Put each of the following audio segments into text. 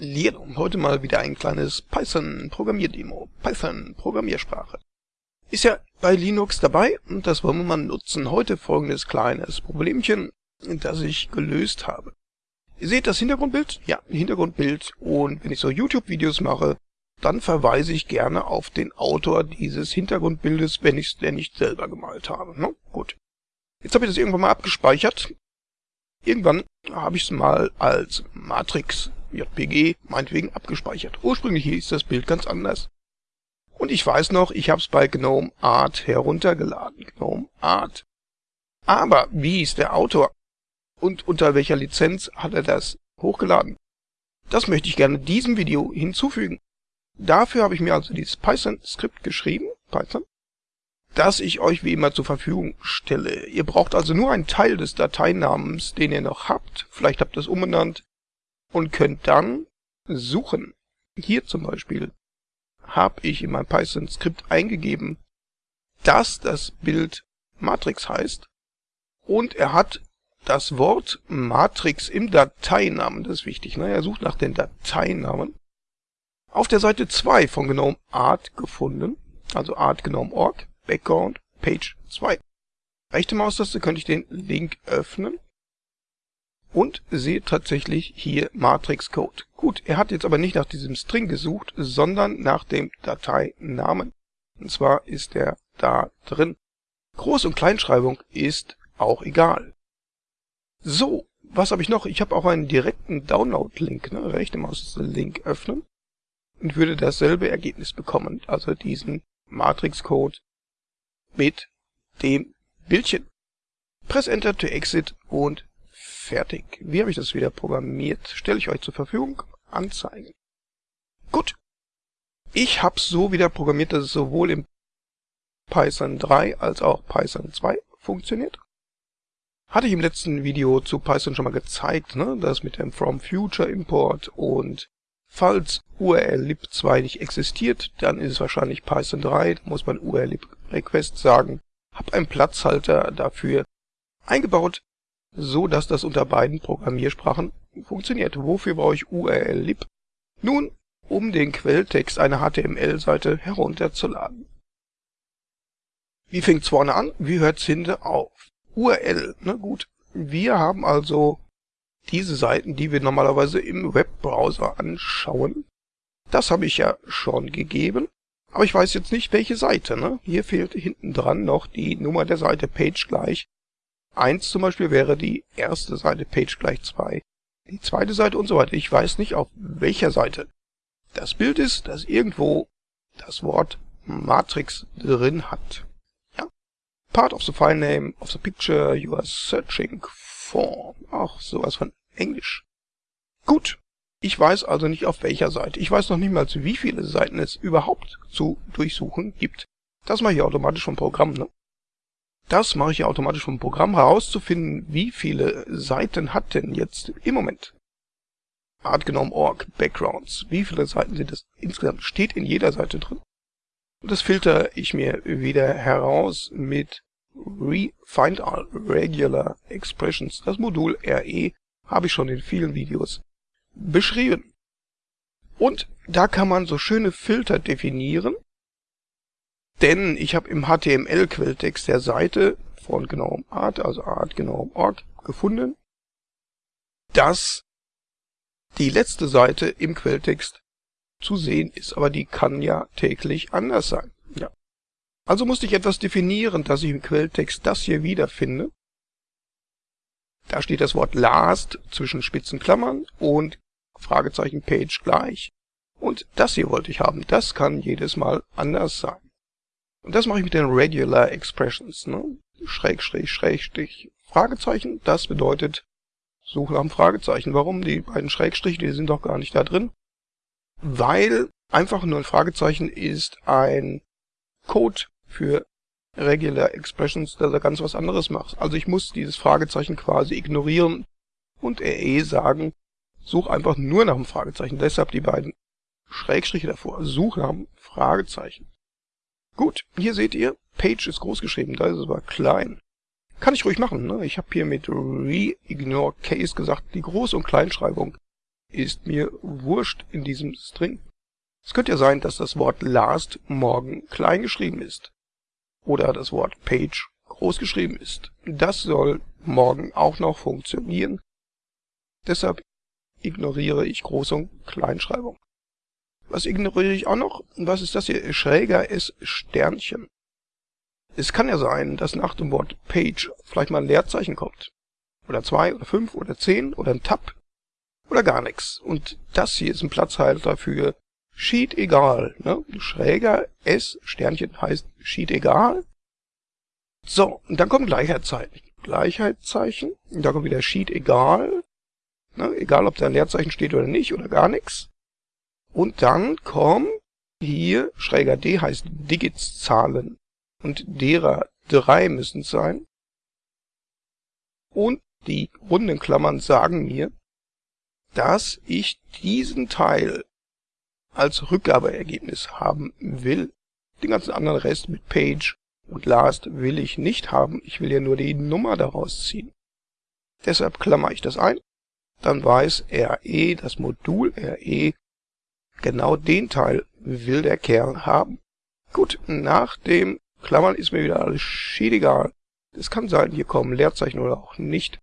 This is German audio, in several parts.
Hallihallo, heute mal wieder ein kleines Python-Programmierdemo. Python-Programmiersprache. Ist ja bei Linux dabei und das wollen wir mal nutzen. Heute folgendes kleines Problemchen, das ich gelöst habe. Ihr seht das Hintergrundbild? Ja, Hintergrundbild. Und wenn ich so YouTube-Videos mache, dann verweise ich gerne auf den Autor dieses Hintergrundbildes, wenn ich es denn nicht selber gemalt habe. Ne? Gut. Jetzt habe ich das irgendwann mal abgespeichert. Irgendwann habe ich es mal als Matrix JPG meinetwegen abgespeichert. Ursprünglich hieß das Bild ganz anders. Und ich weiß noch, ich habe es bei GNOME Art heruntergeladen. GNOME Art. Aber wie ist der Autor? Und unter welcher Lizenz hat er das hochgeladen? Das möchte ich gerne diesem Video hinzufügen. Dafür habe ich mir also dieses Python-Skript geschrieben, Python, das ich euch wie immer zur Verfügung stelle. Ihr braucht also nur einen Teil des Dateinamens, den ihr noch habt. Vielleicht habt ihr es umbenannt und könnt dann suchen. Hier zum Beispiel habe ich in meinem Python-Skript eingegeben, dass das Bild Matrix heißt und er hat das Wort Matrix im Dateinamen, das ist wichtig, ne? er sucht nach den Dateinamen, auf der Seite 2 von GNOME Art gefunden, also Art GNOME.org, Background, Page 2. Rechte Maustaste könnte ich den Link öffnen und sehe tatsächlich hier Matrix Code. Gut, er hat jetzt aber nicht nach diesem String gesucht, sondern nach dem Dateinamen. Und zwar ist er da drin. Groß- und Kleinschreibung ist auch egal. So, was habe ich noch? Ich habe auch einen direkten Download-Link, ne? rechte Maus-Link öffnen und würde dasselbe Ergebnis bekommen, also diesen Matrix-Code mit dem Bildchen. Press Enter to exit und fertig. Wie habe ich das wieder programmiert? Stelle ich euch zur Verfügung. Anzeigen. Gut. Ich habe es so wieder programmiert, dass es sowohl im Python 3 als auch Python 2 funktioniert. Hatte ich im letzten Video zu Python schon mal gezeigt, ne? das mit dem From Future Import und falls urllib 2 nicht existiert, dann ist es wahrscheinlich Python 3, da muss man urllib request sagen. Hab einen Platzhalter dafür eingebaut, so dass das unter beiden Programmiersprachen funktioniert. Wofür brauche ich urllib? Nun, um den Quelltext einer HTML-Seite herunterzuladen. Wie fängt's vorne an? Wie hört's hinten auf? URL, na ne, gut. Wir haben also diese Seiten, die wir normalerweise im Webbrowser anschauen. Das habe ich ja schon gegeben. Aber ich weiß jetzt nicht, welche Seite. Ne? Hier fehlt hinten dran noch die Nummer der Seite Page gleich 1 zum Beispiel wäre die erste Seite Page gleich 2, die zweite Seite und so weiter. Ich weiß nicht, auf welcher Seite das Bild ist, das irgendwo das Wort Matrix drin hat. Ja? Part of the file name of the picture you are searching for. Ach, sowas von Englisch. Gut. Ich weiß also nicht auf welcher Seite. Ich weiß noch nicht mal, wie viele Seiten es überhaupt zu durchsuchen gibt. Das mache ich automatisch vom Programm, ne? Das mache ich automatisch vom Programm herauszufinden, wie viele Seiten hat denn jetzt im Moment Artgenommen.org Backgrounds. Wie viele Seiten sind das insgesamt? Steht in jeder Seite drin. Und das filter ich mir wieder heraus mit Refind All Regular Expressions. Das Modul RE habe ich schon in vielen Videos beschrieben. Und da kann man so schöne Filter definieren, denn ich habe im HTML-Quelltext der Seite von GNOME Art, also Art GNOME.org, gefunden, dass die letzte Seite im Quelltext zu sehen ist, aber die kann ja täglich anders sein. Ja. Also musste ich etwas definieren, dass ich im Quelltext das hier wiederfinde. Da steht das Wort last zwischen spitzen Klammern und Fragezeichen Page gleich. Und das hier wollte ich haben. Das kann jedes Mal anders sein. Und das mache ich mit den Regular Expressions. Ne? Schrägstrich, Schrägstrich, Fragezeichen. Das bedeutet Suche nach einem Fragezeichen. Warum? Die beiden Schrägstriche, die sind doch gar nicht da drin. Weil einfach nur ein Fragezeichen ist ein Code für Regular Expressions, der da ganz was anderes macht. Also ich muss dieses Fragezeichen quasi ignorieren und RE sagen, such einfach nur nach einem Fragezeichen. Deshalb die beiden Schrägstriche davor. Such nach einem Fragezeichen. Gut, hier seht ihr, Page ist groß geschrieben, da ist es aber klein. Kann ich ruhig machen, ne? Ich habe hier mit Re-Ignore Case gesagt, die Groß- und Kleinschreibung ist mir wurscht in diesem String. Es könnte ja sein, dass das Wort last morgen klein geschrieben ist. Oder das Wort page groß geschrieben ist. Das soll morgen auch noch funktionieren. Deshalb ignoriere ich Groß- und Kleinschreibung. Was ignoriere ich auch noch? Was ist das hier? Schräger S Sternchen. Es kann ja sein, dass nach dem Wort Page vielleicht mal ein Leerzeichen kommt. Oder zwei oder fünf oder zehn oder ein Tab. Oder gar nichts. Und das hier ist ein Platzhalter für Sheet egal. Ne? Schräger S Sternchen heißt Sheet egal. So, und dann kommt Gleichheitszeichen. Gleichheitszeichen. Und da kommt wieder Sheet egal. Ne? Egal, ob da ein Leerzeichen steht oder nicht oder gar nichts. Und dann kommt hier, schräger D heißt Digits-Zahlen. Und derer drei müssen es sein. Und die runden Klammern sagen mir, dass ich diesen Teil als Rückgabeergebnis haben will. Den ganzen anderen Rest mit Page und Last will ich nicht haben. Ich will ja nur die Nummer daraus ziehen. Deshalb klammer ich das ein. Dann weiß RE, das Modul RE, genau den Teil will der Kern haben. Gut, nach dem Klammern ist mir wieder alles schiedegal. Es kann sein, hier kommen Leerzeichen oder auch nicht.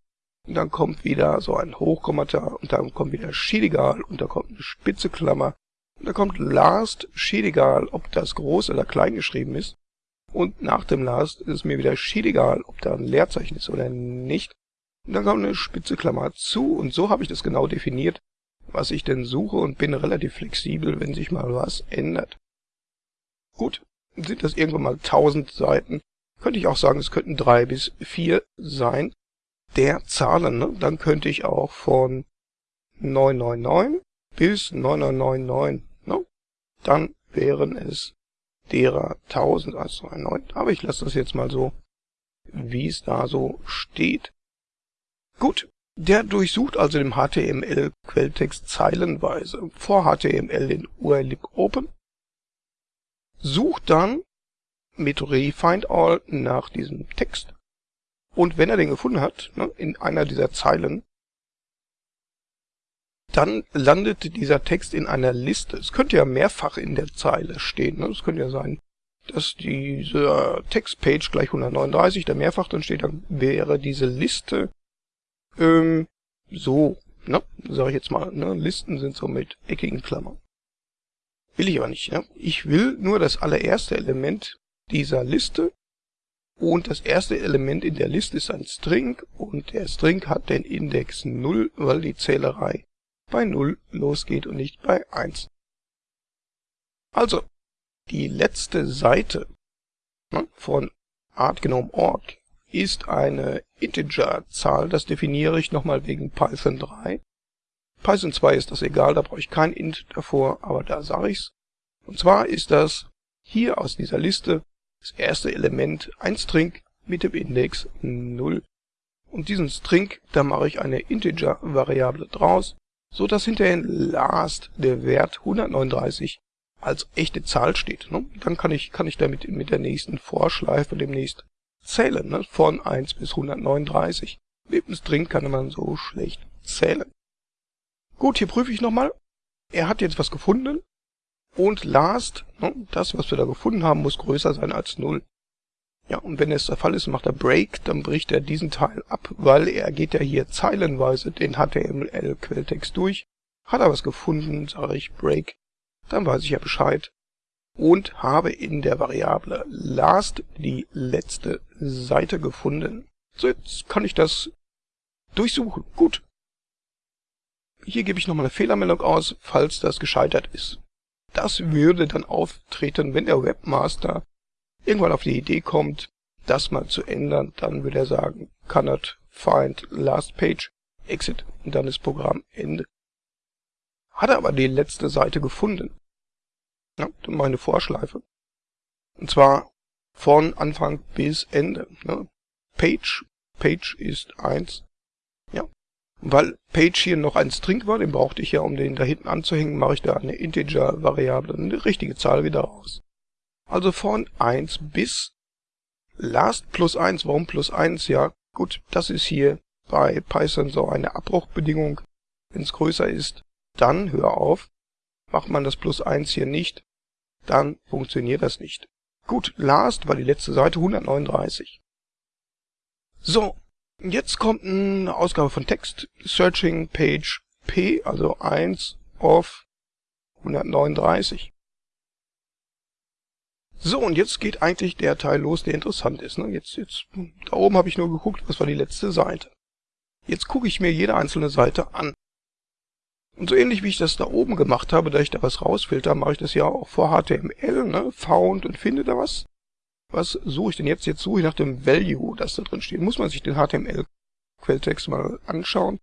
Und dann kommt wieder so ein Hochkommata und dann kommt wieder schiedegal und da kommt eine spitze Klammer. Und da kommt last schiedegal, ob das groß oder klein geschrieben ist. Und nach dem last ist es mir wieder schiedegal, ob da ein Leerzeichen ist oder nicht. Und dann kommt eine spitze Klammer zu und so habe ich das genau definiert, was ich denn suche und bin relativ flexibel, wenn sich mal was ändert. Gut, sind das irgendwann mal 1000 Seiten, könnte ich auch sagen, es könnten drei bis vier sein, der Zahlen. Ne? Dann könnte ich auch von 999 bis 9999, ne? dann wären es derer 1000 als 99. Aber ich lasse das jetzt mal so, wie es da so steht. Gut, der durchsucht also den HTML-Quelltext zeilenweise. Vor HTML den URL Open, sucht dann mit reFindAll nach diesem Text und wenn er den gefunden hat, ne, in einer dieser Zeilen, dann landet dieser Text in einer Liste. Es könnte ja mehrfach in der Zeile stehen. Ne? Es könnte ja sein, dass dieser Textpage gleich 139, der mehrfach dann steht, dann wäre diese Liste ähm, so, ne, sage ich jetzt mal, ne, Listen sind so mit eckigen Klammern. Will ich aber nicht. Ne? Ich will nur das allererste Element dieser Liste und das erste Element in der Liste ist ein String und der String hat den Index 0, weil die Zählerei bei 0 losgeht und nicht bei 1. Also, die letzte Seite ne, von artgenome.org ist eine Integer-Zahl, das definiere ich nochmal wegen Python 3. Python 2 ist das egal, da brauche ich kein int davor, aber da sage ich's. Und zwar ist das hier aus dieser Liste das erste Element ein String mit dem Index 0. Und diesen String, da mache ich eine Integer-Variable draus, so dass hinterher in last der Wert 139 als echte Zahl steht. Ne? Dann kann ich, kann ich damit mit der nächsten Vorschleife demnächst zählen, ne? von 1 bis 139. Mit dem String kann man so schlecht zählen. Gut, hier prüfe ich nochmal. Er hat jetzt was gefunden. Und last, ne, das, was wir da gefunden haben, muss größer sein als 0. Ja, und wenn es der Fall ist, macht er Break, dann bricht er diesen Teil ab, weil er geht ja hier zeilenweise den HTML-Quelltext durch. Hat er was gefunden, sage ich Break, dann weiß ich ja Bescheid und habe in der Variable last die letzte Seite gefunden. So, jetzt kann ich das durchsuchen. Gut. Hier gebe ich nochmal eine Fehlermeldung aus, falls das gescheitert ist. Das würde dann auftreten, wenn der Webmaster irgendwann auf die Idee kommt, das mal zu ändern, dann würde er sagen, cannot find last page, exit und dann ist Programm Ende. Hat er aber die letzte Seite gefunden, ja, dann mache ich eine Vorschleife. Und zwar von Anfang bis Ende. Ne? Page, Page ist eins. Ja. weil Page hier noch ein String war, den brauchte ich ja, um den da hinten anzuhängen, mache ich da eine Integer-Variable, eine richtige Zahl wieder raus. Also von 1 bis last plus 1. Warum plus 1? Ja, gut, das ist hier bei Python so eine Abbruchbedingung. Wenn es größer ist, dann hör auf. Macht man das plus 1 hier nicht, dann funktioniert das nicht. Gut, last war die letzte Seite 139. So, jetzt kommt eine Ausgabe von Text, Searching Page P, also 1 of 139. So, und jetzt geht eigentlich der Teil los, der interessant ist. Ne? Jetzt, jetzt, da oben habe ich nur geguckt, was war die letzte Seite. Jetzt gucke ich mir jede einzelne Seite an. Und so ähnlich wie ich das da oben gemacht habe, da ich da was rausfilter, mache ich das ja auch vor HTML, ne? Found und finde da was. Was suche ich denn jetzt? Jetzt suche ich nach dem Value, das da drin steht. Muss man sich den HTML-Quelltext mal anschauen.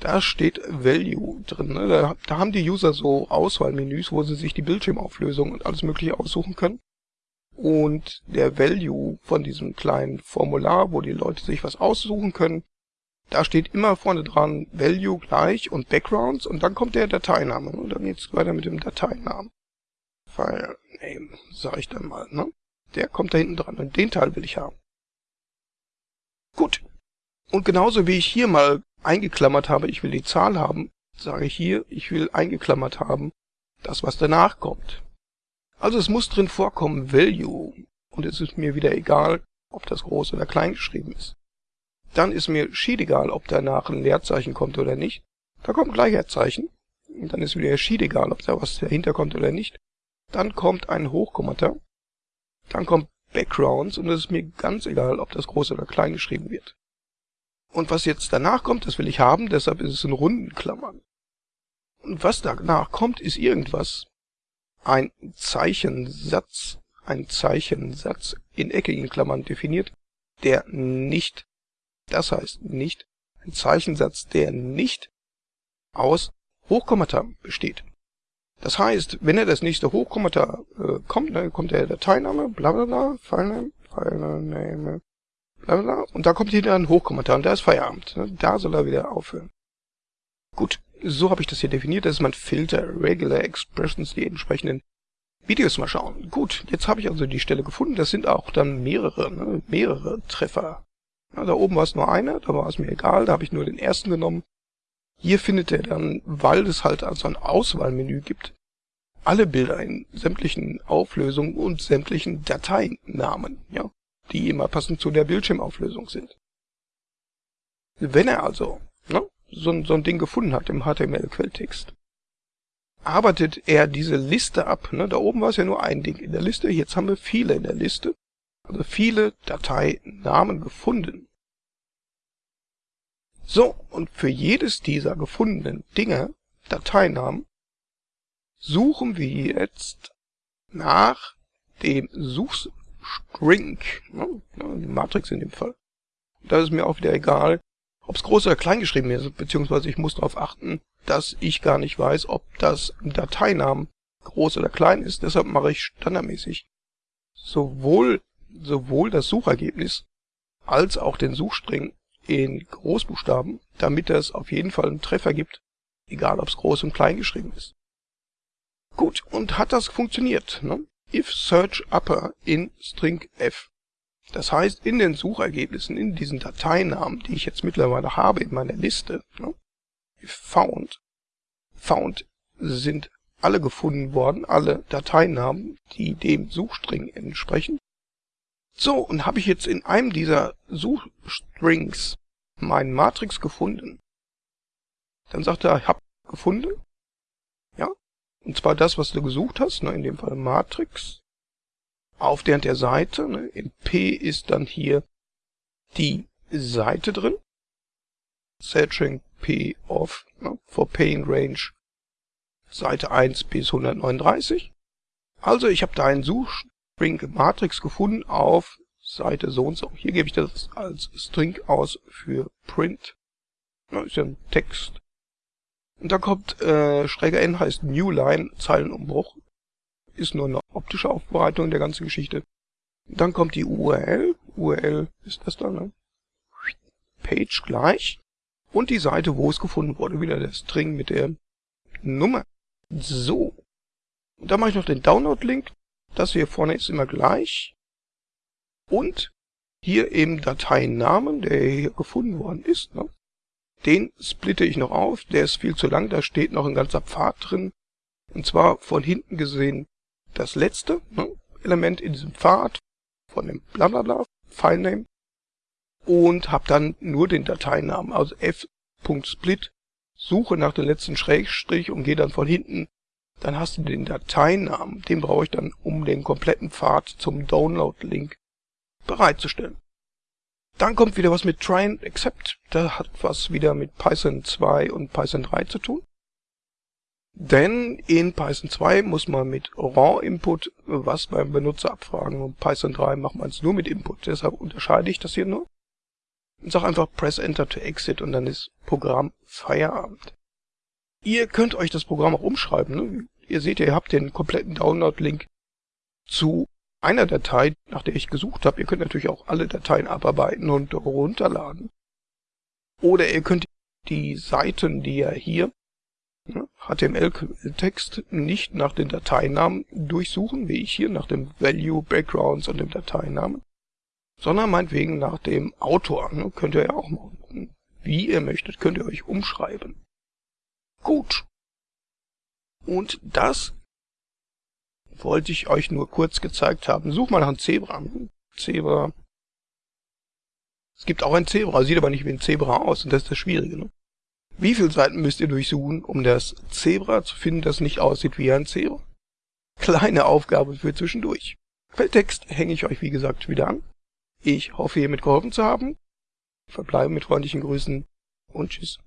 Da steht Value drin. Ne? Da, da haben die User so Auswahlmenüs, wo sie sich die Bildschirmauflösung und alles mögliche aussuchen können. Und der Value von diesem kleinen Formular, wo die Leute sich was aussuchen können, da steht immer vorne dran Value gleich und Backgrounds und dann kommt der Dateiname. Und dann geht's weiter mit dem Dateinamen. File Name, sag ich dann mal. Ne? Der kommt da hinten dran und den Teil will ich haben. Gut. Und genauso wie ich hier mal eingeklammert habe, ich will die Zahl haben, sage ich hier, ich will eingeklammert haben, das was danach kommt. Also es muss drin vorkommen Value und es ist mir wieder egal, ob das groß oder klein geschrieben ist. Dann ist mir schied egal, ob danach ein Leerzeichen kommt oder nicht. Da kommt Gleichheitszeichen. Und dann ist wieder schied egal, ob da was dahinter kommt oder nicht. Dann kommt ein Hochkommata. Dann kommt Backgrounds und es ist mir ganz egal, ob das groß oder klein geschrieben wird. Und was jetzt danach kommt, das will ich haben, deshalb ist es in runden Klammern. Und was danach kommt, ist irgendwas. Ein Zeichensatz, ein Zeichensatz in eckigen Klammern definiert, der nicht das heißt nicht ein Zeichensatz, der nicht aus Hochkommata besteht. Das heißt, wenn er das nächste Hochkommata äh, kommt, dann kommt der Dateiname, bla bla bla, Filename, Filename, bla bla und da kommt hier ein Hochkommata und da ist Feierabend. Ne? Da soll er wieder aufhören. Gut, so habe ich das hier definiert. Das ist mein Filter, Regular Expressions, die entsprechenden Videos mal schauen. Gut, jetzt habe ich also die Stelle gefunden. Das sind auch dann mehrere, ne? mehrere Treffer ja, da oben war es nur eine, da war es mir egal, da habe ich nur den ersten genommen. Hier findet er dann, weil es halt also ein Auswahlmenü gibt, alle Bilder in sämtlichen Auflösungen und sämtlichen Dateinamen, ja, die immer passend zu der Bildschirmauflösung sind. Wenn er also ne, so, so ein Ding gefunden hat im HTML-Quelltext, arbeitet er diese Liste ab. Ne? Da oben war es ja nur ein Ding in der Liste, jetzt haben wir viele in der Liste also viele Dateinamen gefunden. So, und für jedes dieser gefundenen Dinge, Dateinamen, suchen wir jetzt nach dem Suchstring, ne, die Matrix in dem Fall. Da ist mir auch wieder egal, ob es groß oder klein geschrieben ist, beziehungsweise ich muss darauf achten, dass ich gar nicht weiß, ob das Dateinamen groß oder klein ist. Deshalb mache ich standardmäßig sowohl sowohl das Suchergebnis als auch den Suchstring in Großbuchstaben, damit es auf jeden Fall einen Treffer gibt, egal ob es groß und klein geschrieben ist. Gut, und hat das funktioniert? Ne? If search upper in string f. Das heißt, in den Suchergebnissen, in diesen Dateinamen, die ich jetzt mittlerweile habe in meiner Liste, ne? if found, found sind alle gefunden worden, alle Dateinamen, die dem Suchstring entsprechen. So, und habe ich jetzt in einem dieser Suchstrings meinen Matrix gefunden, dann sagt er, ich hab gefunden. Ja, und zwar das, was du gesucht hast, ne, in dem Fall Matrix. Auf der, der Seite, ne, in P ist dann hier die Seite drin. Searching P of, ne, for Paying Range Seite 1 bis 139. Also ich habe da einen Such String Matrix gefunden auf Seite so und so. Hier gebe ich das als String aus für Print. Das ist ja ein Text. Und dann kommt äh, schräger N heißt New Line, Zeilenumbruch. Ist nur eine optische Aufbereitung der ganzen Geschichte. Dann kommt die URL. URL ist das dann, ne? Page gleich. Und die Seite, wo es gefunden wurde. Wieder der String mit der Nummer. So. Und dann mache ich noch den Download-Link. Das hier vorne ist immer gleich. Und hier eben Dateinamen, der hier gefunden worden ist. Ne? Den splitte ich noch auf, der ist viel zu lang, da steht noch ein ganzer Pfad drin. Und zwar von hinten gesehen das letzte ne, Element in diesem Pfad von dem blablabla Filename und habe dann nur den Dateinamen, also f.split, suche nach dem letzten Schrägstrich und gehe dann von hinten. Dann hast du den Dateinamen, den brauche ich dann, um den kompletten Pfad zum Download-Link bereitzustellen. Dann kommt wieder was mit Try and Accept. Da hat was wieder mit Python 2 und Python 3 zu tun. Denn in Python 2 muss man mit Raw Input was beim Benutzer abfragen und Python 3 macht man es nur mit Input. Deshalb unterscheide ich das hier nur. Und sag einfach Press Enter to Exit und dann ist Programm Feierabend. Ihr könnt euch das Programm auch umschreiben. Ne? Ihr seht, ihr habt den kompletten Download-Link zu einer Datei, nach der ich gesucht habe. Ihr könnt natürlich auch alle Dateien abarbeiten und runterladen. Oder ihr könnt die Seiten, die ihr hier HTML-Text nicht nach den Dateinamen durchsuchen, wie ich hier nach dem Value, Backgrounds und dem Dateinamen, sondern meinetwegen nach dem Autor. Ne? Könnt ihr ja auch machen. Wie ihr möchtet, könnt ihr euch umschreiben. Gut. Und das wollte ich euch nur kurz gezeigt haben. Such mal nach einem Zebra. Zebra. Es gibt auch ein Zebra, sieht aber nicht wie ein Zebra aus und das ist das Schwierige. Ne? Wie viele Seiten müsst ihr durchsuchen, um das Zebra zu finden, das nicht aussieht wie ein Zebra? Kleine Aufgabe für zwischendurch. Quelltext hänge ich euch wie gesagt wieder an. Ich hoffe, hiermit geholfen zu haben. Verbleibe mit freundlichen Grüßen und tschüss.